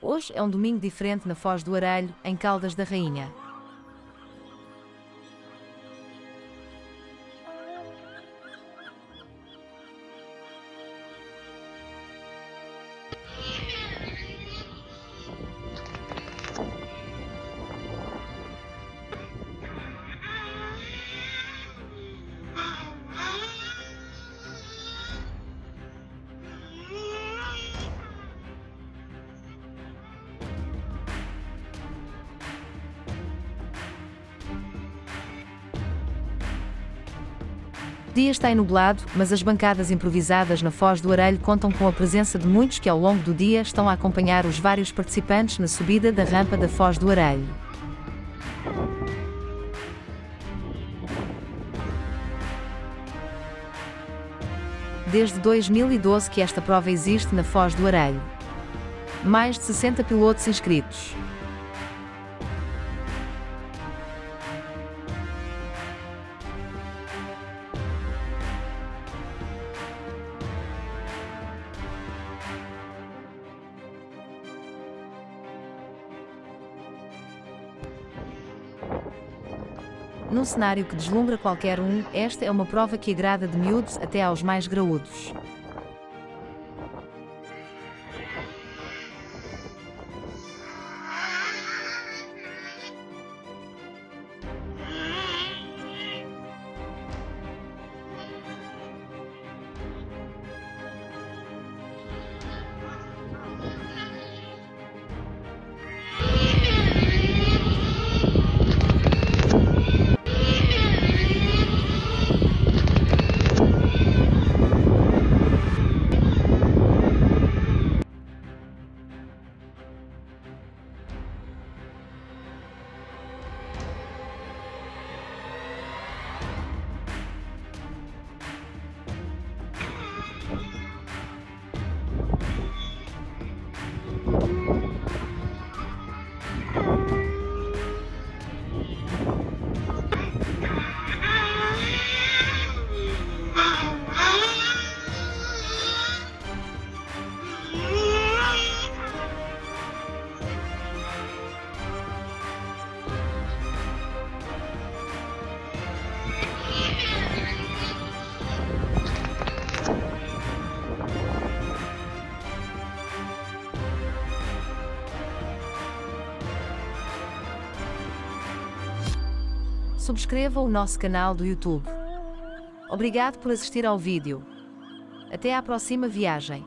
Hoje é um domingo diferente na Foz do Arelho, em Caldas da Rainha. Dia está enublado, mas as bancadas improvisadas na Foz do Arelho contam com a presença de muitos que ao longo do dia estão a acompanhar os vários participantes na subida da rampa da Foz do Arelho. Desde 2012 que esta prova existe na Foz do Arelho. Mais de 60 pilotos inscritos. Num cenário que deslumbra qualquer um, esta é uma prova que agrada de miúdos até aos mais graúdos. Subscreva o nosso canal do YouTube. Obrigado por assistir ao vídeo. Até à próxima viagem.